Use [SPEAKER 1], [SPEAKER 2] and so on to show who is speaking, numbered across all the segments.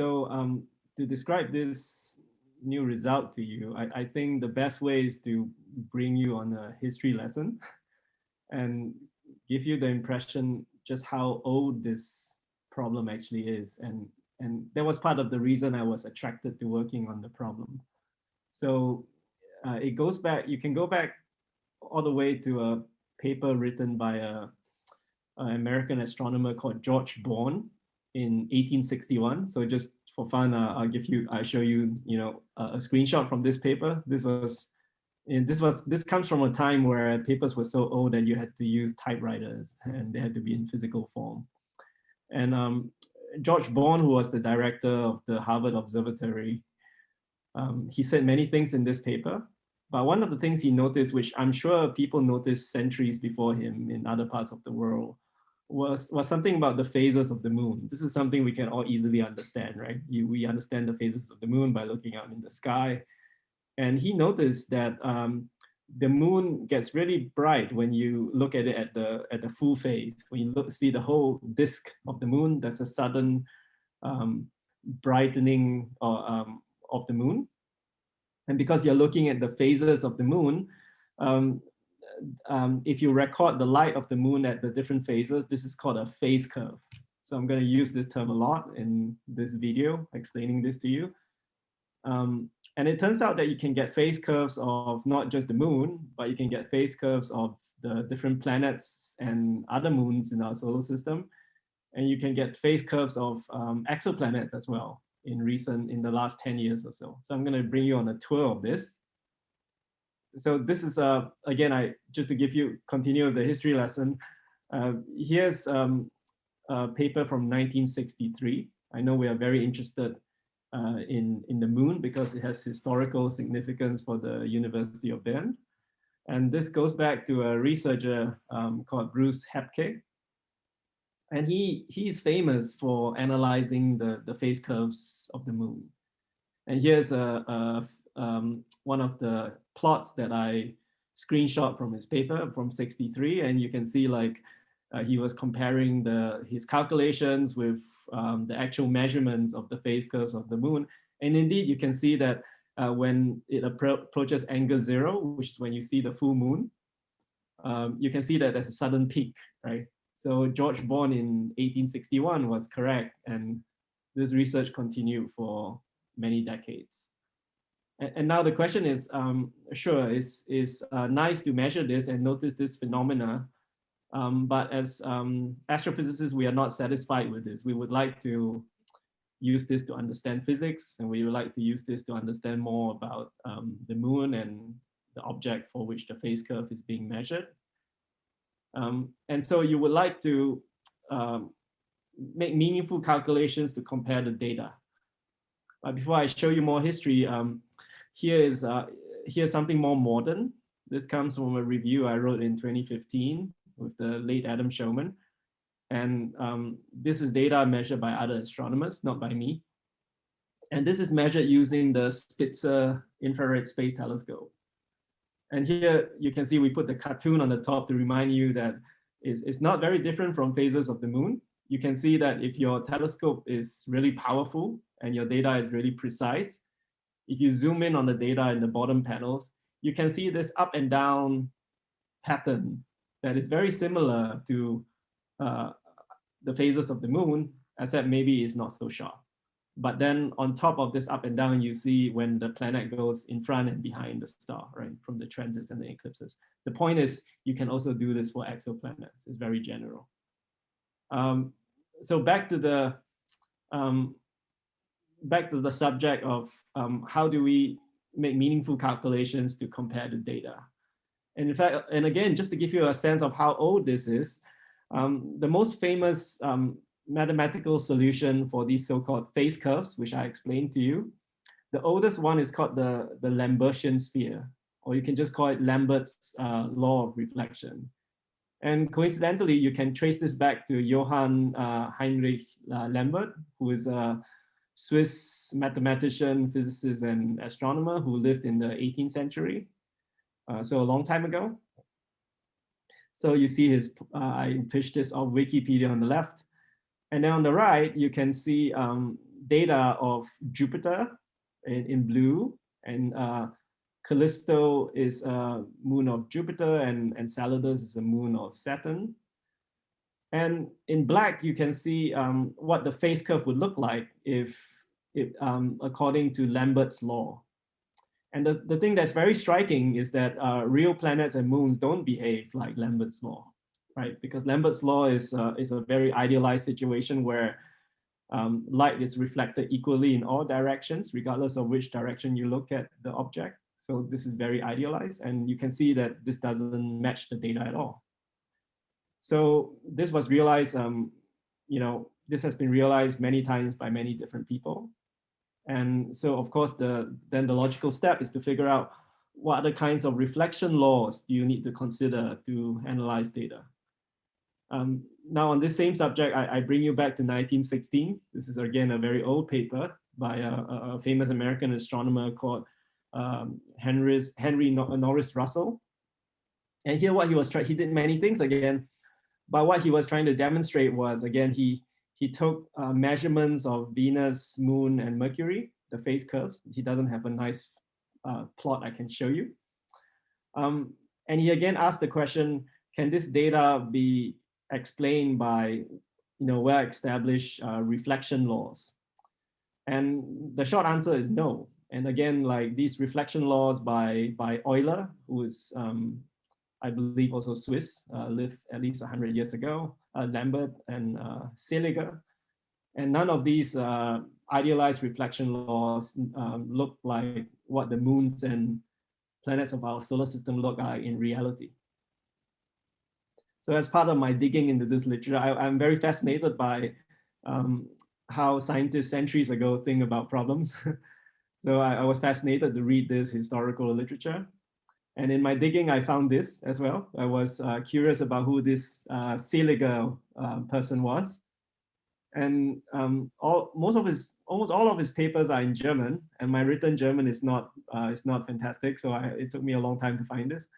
[SPEAKER 1] So um, to describe this new result to you, I, I think the best way is to bring you on a history lesson and give you the impression just how old this problem actually is. And, and that was part of the reason I was attracted to working on the problem. So uh, it goes back, you can go back all the way to a paper written by a, an American astronomer called George Bond in 1861. So just for fun, uh, I'll give you, I'll show you, you know, a, a screenshot from this paper. This was, and this was, this comes from a time where papers were so old that you had to use typewriters and they had to be in physical form. And um, George Bond, who was the director of the Harvard Observatory, um, he said many things in this paper, but one of the things he noticed, which I'm sure people noticed centuries before him in other parts of the world, was, was something about the phases of the moon. This is something we can all easily understand, right? You, we understand the phases of the moon by looking out in the sky. And he noticed that um, the moon gets really bright when you look at it at the, at the full phase. When you look, see the whole disk of the moon, there's a sudden um, brightening or, um, of the moon. And because you're looking at the phases of the moon, um, um, if you record the light of the moon at the different phases, this is called a phase curve. So I'm going to use this term a lot in this video, explaining this to you. Um, and it turns out that you can get phase curves of not just the moon, but you can get phase curves of the different planets and other moons in our solar system. And you can get phase curves of um, exoplanets as well in recent, in the last 10 years or so. So I'm going to bring you on a tour of this. So this is, uh, again, I just to give you, continue the history lesson. Uh, here's um, a paper from 1963. I know we are very interested uh, in, in the moon because it has historical significance for the University of Bern. And this goes back to a researcher um, called Bruce Hapke, and he he's famous for analyzing the the phase curves of the moon. And here's a, a um, one of the plots that I screenshot from his paper from 63, and you can see like uh, he was comparing the his calculations with um, the actual measurements of the phase curves of the moon. And indeed, you can see that uh, when it appro approaches angle zero, which is when you see the full moon, um, you can see that there's a sudden peak, right? So George Bond in 1861 was correct, and this research continued for many decades. And, and now the question is, um, sure, it's, it's uh, nice to measure this and notice this phenomena, um, but as um, astrophysicists, we are not satisfied with this. We would like to use this to understand physics, and we would like to use this to understand more about um, the moon and the object for which the phase curve is being measured. Um, and so you would like to um, make meaningful calculations to compare the data. But before I show you more history, um, here is uh, here's something more modern. This comes from a review I wrote in 2015 with the late Adam Showman. And um, this is data measured by other astronomers, not by me. And this is measured using the Spitzer Infrared Space Telescope. And here you can see we put the cartoon on the top to remind you that it's, it's not very different from phases of the moon. You can see that if your telescope is really powerful and your data is really precise, if you zoom in on the data in the bottom panels, you can see this up and down pattern that is very similar to uh, the phases of the moon, except maybe it's not so sharp. But then on top of this up and down, you see when the planet goes in front and behind the star, right, from the transits and the eclipses. The point is, you can also do this for exoplanets. It's very general. Um, so back to the um, back to the subject of um, how do we make meaningful calculations to compare the data. And in fact, and again, just to give you a sense of how old this is, um, the most famous um, mathematical solution for these so-called phase curves, which I explained to you. The oldest one is called the, the Lambertian sphere, or you can just call it Lambert's uh, law of reflection. And coincidentally, you can trace this back to Johann uh, Heinrich uh, Lambert, who is a Swiss mathematician, physicist, and astronomer who lived in the 18th century, uh, so a long time ago. So you see his, uh, I pushed this off Wikipedia on the left. And then on the right, you can see um, data of Jupiter in, in blue and uh, Callisto is a moon of Jupiter and Enceladus is a moon of Saturn. And in black, you can see um, what the phase curve would look like if, if um, according to Lambert's law. And the, the thing that's very striking is that uh, real planets and moons don't behave like Lambert's law, right? Because Lambert's law is, uh, is a very idealized situation where um, light is reflected equally in all directions, regardless of which direction you look at the object. So this is very idealized, and you can see that this doesn't match the data at all. So this was realized, um, you know, this has been realized many times by many different people. And so of course, the then the logical step is to figure out what other kinds of reflection laws do you need to consider to analyze data. Um, now on this same subject, I, I, bring you back to 1916. This is again a very old paper by a, a famous American astronomer called um, Henry's, Henry Norris Russell. And here what he was trying, he did many things again, but what he was trying to demonstrate was, again, he, he took uh, measurements of Venus, Moon, and Mercury, the phase curves. He doesn't have a nice uh, plot I can show you. Um, and he again asked the question, can this data be explained by you know, well-established uh, reflection laws? And the short answer is no. And again, like these reflection laws by, by Euler, who is um, I believe also Swiss, uh, lived at least 100 years ago, uh, Lambert and uh, Seeliger. And none of these idealized reflection laws um, look like what the moons and planets of our solar system look like in reality. So as part of my digging into this literature, I, am very fascinated by um, how scientists centuries ago think about problems. so I, I was fascinated to read this historical literature. And in my digging, I found this as well. I was uh, curious about who this uh, uh, person was. And um, all, most of his, almost all of his papers are in German, and my written German is not, uh, is not fantastic. So I, it took me a long time to find this.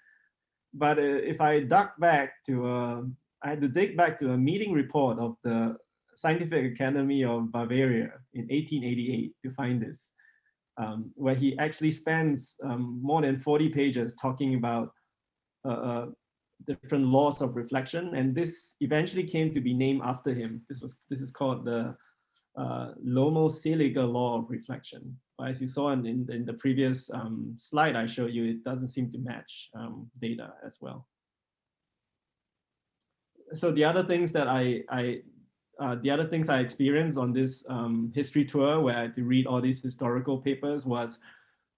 [SPEAKER 1] But uh, if I dug back to, uh, I had to dig back to a meeting report of the Scientific Academy of Bavaria in 1888 to find this um, where he actually spends um, more than 40 pages talking about uh, uh, different laws of reflection. And this eventually came to be named after him. This was this is called the uh, Lommel-Seeliger law of reflection. But as you saw in, in, in the previous um, slide I showed you, it doesn't seem to match um, data as well. So the other things that I, I uh, the other things I experienced on this um, history tour where I had to read all these historical papers was,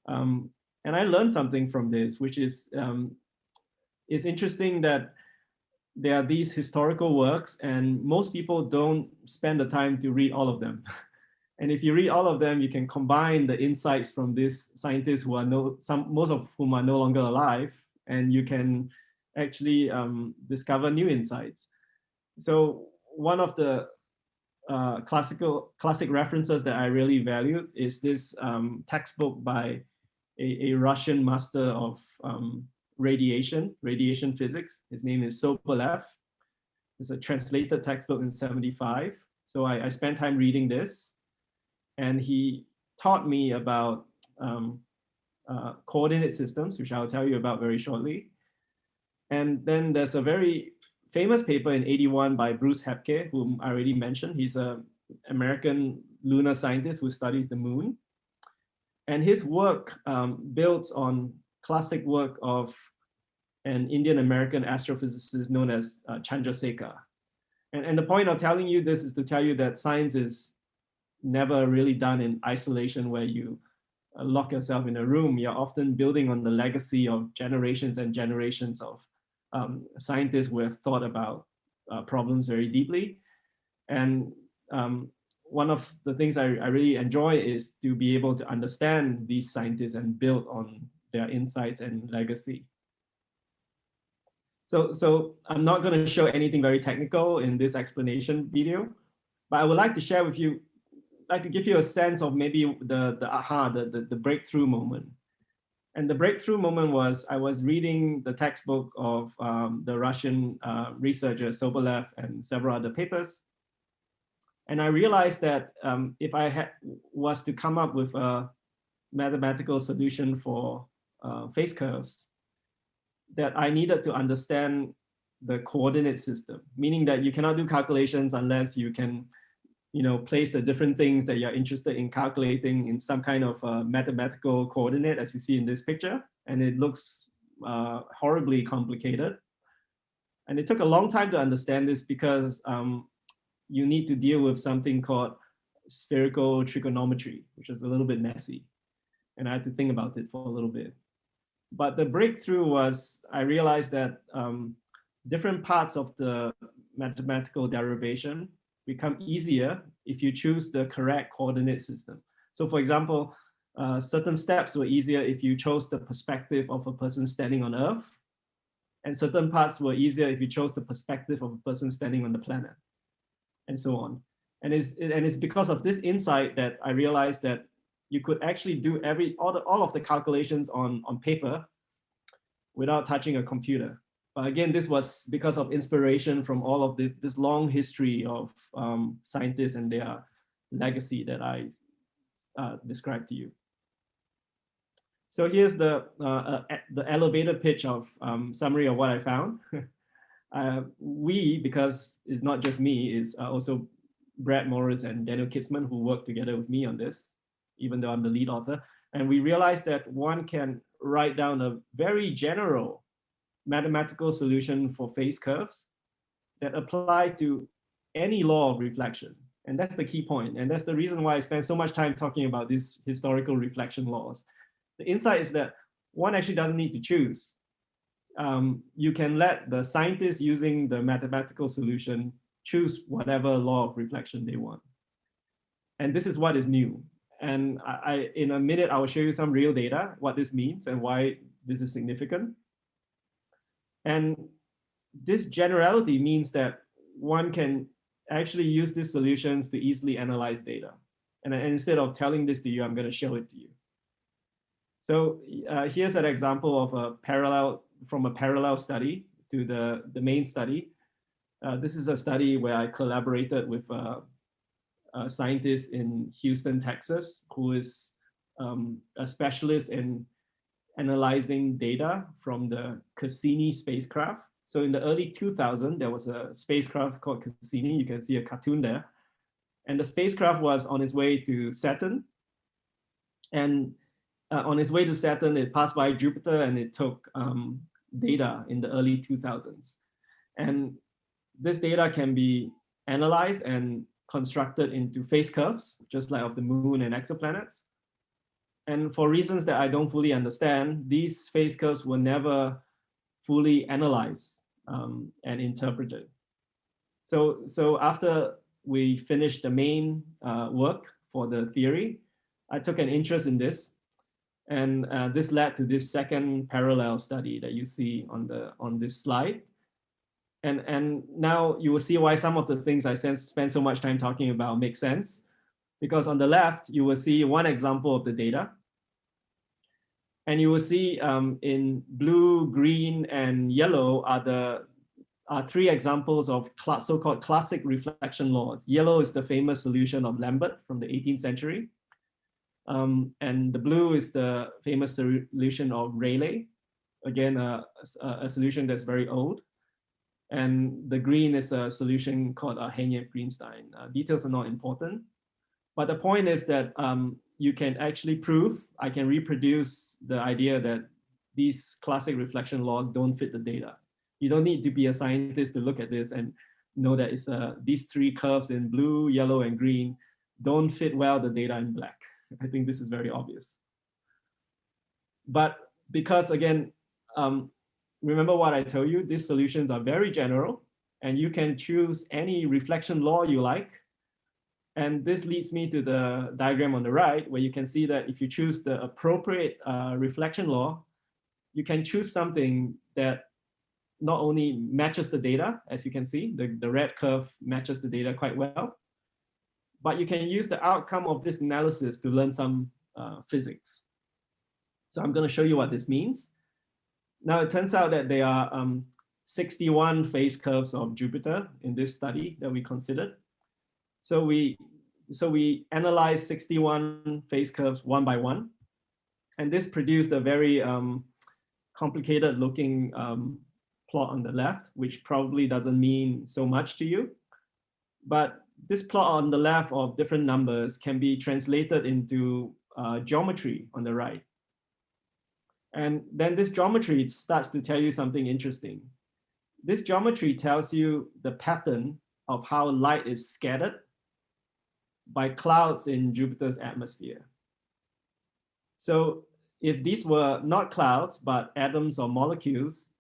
[SPEAKER 1] um, and I learned something from this, which is, um, it's interesting that there are these historical works and most people don't spend the time to read all of them. and if you read all of them, you can combine the insights from these scientists who are no, some, most of whom are no longer alive, and you can actually um, discover new insights. So one of the uh, classical classic references that I really value is this um, textbook by a, a, Russian master of um, radiation, radiation physics. His name is Sobolev. It's a translated textbook in 75. So I, I spent time reading this and he taught me about um, uh, coordinate systems, which I'll tell you about very shortly. And then there's a very famous paper in 81 by Bruce Hapke, whom I already mentioned. He's an American lunar scientist who studies the moon. And his work um, builds on classic work of an Indian American astrophysicist known as uh, Chandrasekhar. And, and the point of telling you this is to tell you that science is never really done in isolation where you uh, lock yourself in a room. You're often building on the legacy of generations and generations of um, scientists who have thought about uh, problems very deeply. And um, one of the things I, I, really enjoy is to be able to understand these scientists and build on their insights and legacy. So, so I'm not going to show anything very technical in this explanation video, but I would like to share with you, like to give you a sense of maybe the, the aha, the, the, the breakthrough moment. And the breakthrough moment was I was reading the textbook of um, the Russian uh, researcher Sobolev and several other papers. And I realized that um, if I had was to come up with a mathematical solution for uh, phase curves, that I needed to understand the coordinate system, meaning that you cannot do calculations unless you can you know, place the different things that you're interested in calculating in some kind of uh, mathematical coordinate, as you see in this picture. And it looks uh, horribly complicated. And it took a long time to understand this because um, you need to deal with something called spherical trigonometry, which is a little bit messy. And I had to think about it for a little bit. But the breakthrough was I realized that um, different parts of the mathematical derivation become easier if you choose the correct coordinate system. So for example, uh, certain steps were easier if you chose the perspective of a person standing on Earth, and certain parts were easier if you chose the perspective of a person standing on the planet, and so on. And it's, and it's because of this insight that I realized that you could actually do every all, the, all of the calculations on, on paper without touching a computer. But again, this was because of inspiration from all of this, this long history of um, scientists and their legacy that I uh, described to you. So here's the, uh, uh, the elevator pitch of um, summary of what I found. uh, we, because it's not just me, is uh, also Brett Morris and Daniel Kitzmann who worked together with me on this, even though I'm the lead author. And we realized that one can write down a very general mathematical solution for phase curves that apply to any law of reflection. And that's the key point. And that's the reason why I spend so much time talking about these historical reflection laws. The insight is that one actually doesn't need to choose. Um, you can let the scientists using the mathematical solution choose whatever law of reflection they want. And this is what is new. And I, I, in a minute, I will show you some real data, what this means and why this is significant. And this generality means that one can actually use these solutions to easily analyze data. And, and instead of telling this to you, I'm going to show it to you. So uh, here's an example of a parallel from a parallel study to the, the main study. Uh, this is a study where I collaborated with uh, a scientist in Houston, Texas, who is um, a specialist in analyzing data from the Cassini spacecraft. So in the early 2000, there was a spacecraft called Cassini. You can see a cartoon there. And the spacecraft was on its way to Saturn. And uh, on its way to Saturn, it passed by Jupiter and it took um, data in the early 2000s. And this data can be analyzed and constructed into phase curves, just like of the moon and exoplanets. And for reasons that I don't fully understand, these phase curves were never fully analyzed um, and interpreted. So, so after we finished the main uh, work for the theory, I took an interest in this. And uh, this led to this second parallel study that you see on, the, on this slide. And, and now you will see why some of the things I spent so much time talking about make sense because on the left, you will see one example of the data. And you will see um, in blue, green, and yellow are the are three examples of so-called classic reflection laws. Yellow is the famous solution of Lambert from the 18th century. Um, and the blue is the famous solution of Rayleigh. Again, a, solution that's very old. And the green is a solution called uh, Henyey-Greenstein. Uh, details are not important. But the point is that um, you can actually prove, I can reproduce the idea that these classic reflection laws don't fit the data. You don't need to be a scientist to look at this and know that it's uh, these three curves in blue, yellow, and green don't fit well the data in black. I think this is very obvious. But because again, um, remember what I told you, these solutions are very general and you can choose any reflection law you like and this leads me to the diagram on the right, where you can see that if you choose the appropriate uh, reflection law, you can choose something that not only matches the data, as you can see, the, the red curve matches the data quite well, but you can use the outcome of this analysis to learn some uh, physics. So I'm going to show you what this means. Now, it turns out that there are um, 61 phase curves of Jupiter in this study that we considered. So we, so we analyzed 61 phase curves one by one. And this produced a very um, complicated looking um, plot on the left, which probably doesn't mean so much to you. But this plot on the left of different numbers can be translated into uh, geometry on the right. And then this geometry starts to tell you something interesting. This geometry tells you the pattern of how light is scattered by clouds in Jupiter's atmosphere. So if these were not clouds, but atoms or molecules,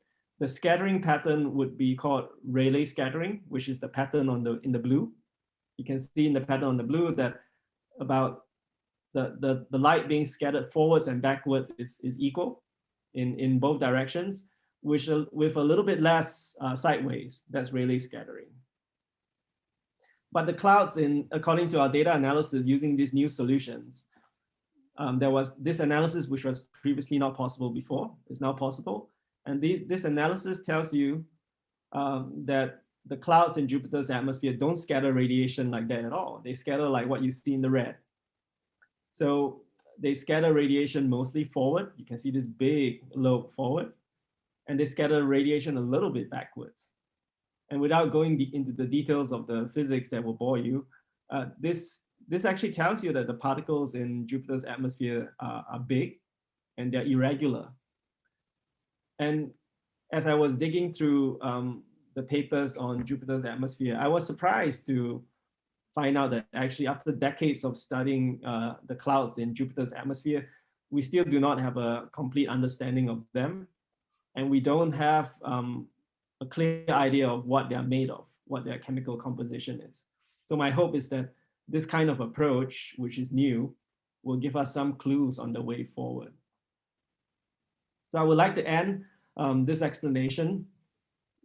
[SPEAKER 1] the scattering pattern would be called Rayleigh scattering, which is the pattern on the in the blue. You can see in the pattern on the blue that about the, the, the light being scattered forwards and backwards is, is equal in, in both directions, which with a little bit less uh, sideways, that's Rayleigh scattering. But the clouds in, according to our data analysis using these new solutions, um, there was this analysis which was previously not possible before, is now possible. And the, this analysis tells you um, that the clouds in Jupiter's atmosphere don't scatter radiation like that at all. They scatter like what you see in the red. So they scatter radiation mostly forward. You can see this big lobe forward. And they scatter radiation a little bit backwards. And without going into the details of the physics that will bore you, uh, this, this actually tells you that the particles in Jupiter's atmosphere are, are big and they're irregular. And as I was digging through um, the papers on Jupiter's atmosphere, I was surprised to find out that actually after decades of studying uh, the clouds in Jupiter's atmosphere, we still do not have a complete understanding of them. And we don't have um, a clear idea of what they're made of, what their chemical composition is. So my hope is that this kind of approach, which is new, will give us some clues on the way forward. So I would like to end um, this explanation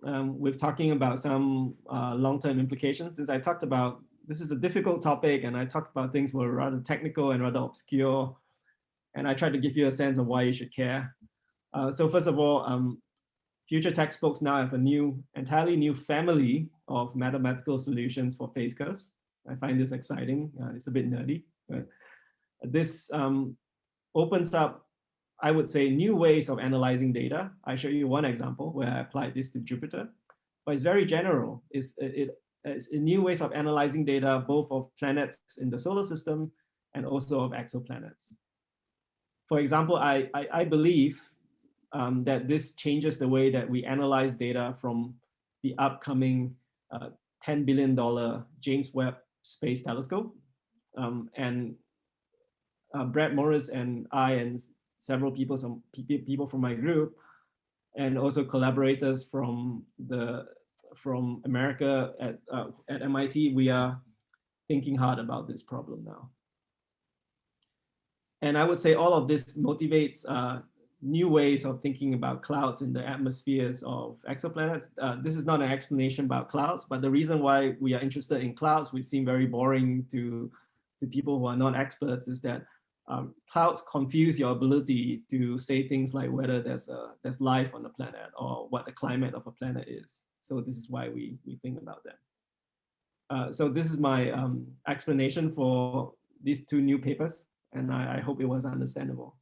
[SPEAKER 1] um, with talking about some uh, long-term implications. Since I talked about, this is a difficult topic and I talked about things were rather technical and rather obscure. And I tried to give you a sense of why you should care. Uh, so first of all, um, future textbooks now have a new, entirely new family of mathematical solutions for phase curves. I find this exciting. Uh, it's a bit nerdy, but this um, opens up I would say new ways of analyzing data. I show you one example where I applied this to Jupiter, but it's very general. It's, it, it's new ways of analyzing data, both of planets in the solar system and also of exoplanets. For example, I, I, I believe um, that this changes the way that we analyze data from the upcoming uh, $10 billion James Webb Space Telescope. Um, and uh, Brett Morris and I and several people, some people from my group, and also collaborators from the from America at uh, at MIT. We are thinking hard about this problem now. And I would say all of this motivates uh, new ways of thinking about clouds in the atmospheres of exoplanets. Uh, this is not an explanation about clouds, but the reason why we are interested in clouds, which seem very boring to, to people who are not experts, is that um, clouds confuse your ability to say things like whether there's a there's life on the planet or what the climate of a planet is. So this is why we we think about them. Uh, so this is my um, explanation for these two new papers, and I, I hope it was understandable.